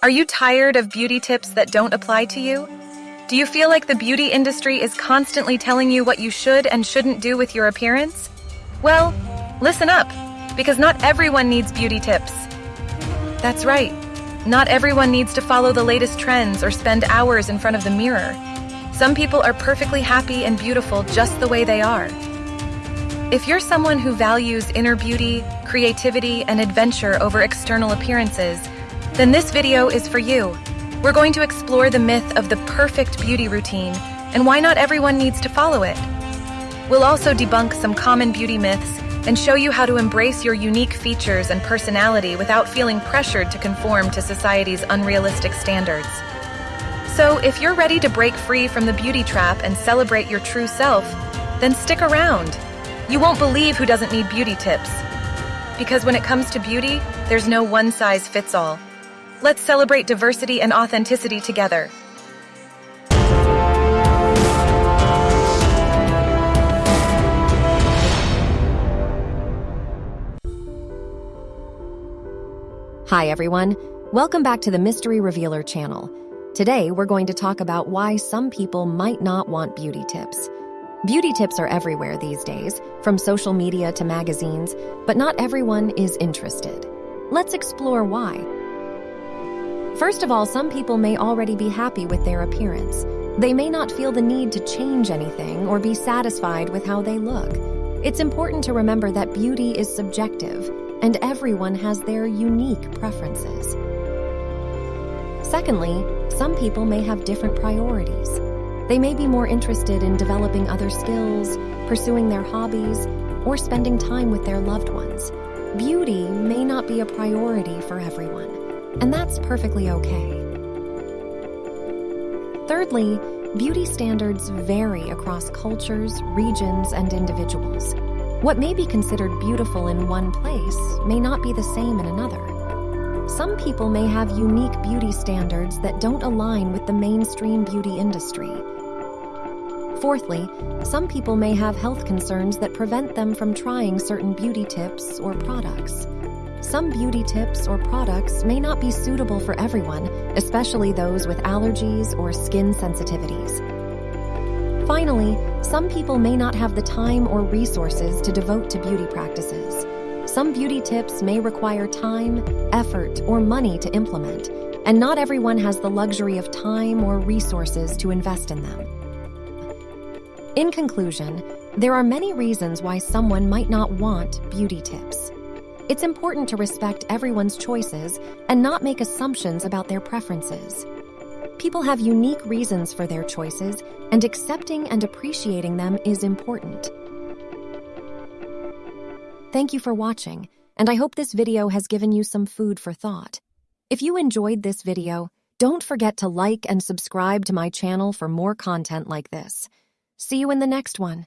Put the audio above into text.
Are you tired of beauty tips that don't apply to you? Do you feel like the beauty industry is constantly telling you what you should and shouldn't do with your appearance? Well, listen up, because not everyone needs beauty tips. That's right. Not everyone needs to follow the latest trends or spend hours in front of the mirror. Some people are perfectly happy and beautiful just the way they are. If you're someone who values inner beauty, creativity, and adventure over external appearances, then this video is for you. We're going to explore the myth of the perfect beauty routine and why not everyone needs to follow it. We'll also debunk some common beauty myths and show you how to embrace your unique features and personality without feeling pressured to conform to society's unrealistic standards. So, if you're ready to break free from the beauty trap and celebrate your true self, then stick around. You won't believe who doesn't need beauty tips. Because when it comes to beauty, there's no one size fits all. Let's celebrate diversity and authenticity together. Hi, everyone. Welcome back to the Mystery Revealer channel. Today, we're going to talk about why some people might not want beauty tips. Beauty tips are everywhere these days, from social media to magazines, but not everyone is interested. Let's explore why. First of all, some people may already be happy with their appearance. They may not feel the need to change anything or be satisfied with how they look. It's important to remember that beauty is subjective and everyone has their unique preferences. Secondly, some people may have different priorities. They may be more interested in developing other skills, pursuing their hobbies, or spending time with their loved ones. Beauty may not be a priority for everyone, and that's perfectly okay. Thirdly, beauty standards vary across cultures, regions, and individuals. What may be considered beautiful in one place may not be the same in another. Some people may have unique beauty standards that don't align with the mainstream beauty industry. Fourthly, some people may have health concerns that prevent them from trying certain beauty tips or products. Some beauty tips or products may not be suitable for everyone, especially those with allergies or skin sensitivities. Finally, some people may not have the time or resources to devote to beauty practices. Some beauty tips may require time, effort, or money to implement, and not everyone has the luxury of time or resources to invest in them. In conclusion, there are many reasons why someone might not want beauty tips. It's important to respect everyone's choices and not make assumptions about their preferences. People have unique reasons for their choices, and accepting and appreciating them is important. Thank you for watching, and I hope this video has given you some food for thought. If you enjoyed this video, don't forget to like and subscribe to my channel for more content like this. See you in the next one.